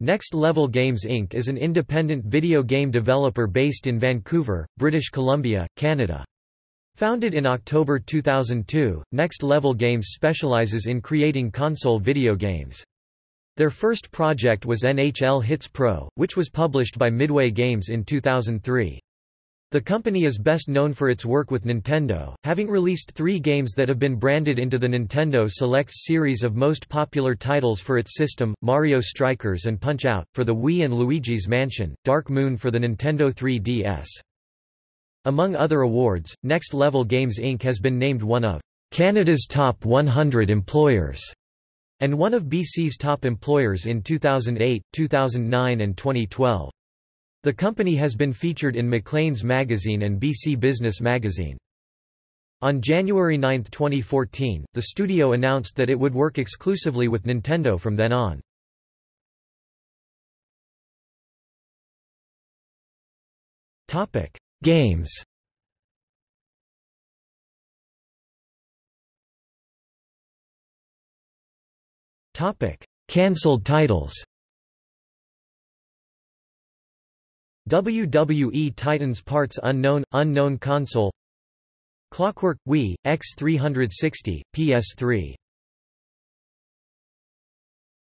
Next Level Games Inc. is an independent video game developer based in Vancouver, British Columbia, Canada. Founded in October 2002, Next Level Games specializes in creating console video games. Their first project was NHL Hitz Pro, which was published by Midway Games in 2003. The company is best known for its work with Nintendo, having released three games that have been branded into the Nintendo Selects series of most popular titles for its system, Mario Strikers and Punch-Out! for the Wii and Luigi's Mansion, Dark Moon for the Nintendo 3DS. Among other awards, Next Level Games Inc. has been named one of Canada's top 100 employers and one of BC's top employers in 2008, 2009 and 2012. The company has been featured in Maclean's magazine and BC Business magazine. On January 9, 2014, the studio announced that it would work exclusively with Nintendo from then on. Topic: Games Topic: Cancelled titles WWE Titans Parts Unknown – Unknown Console. Clockwork – Wii, X360, PS3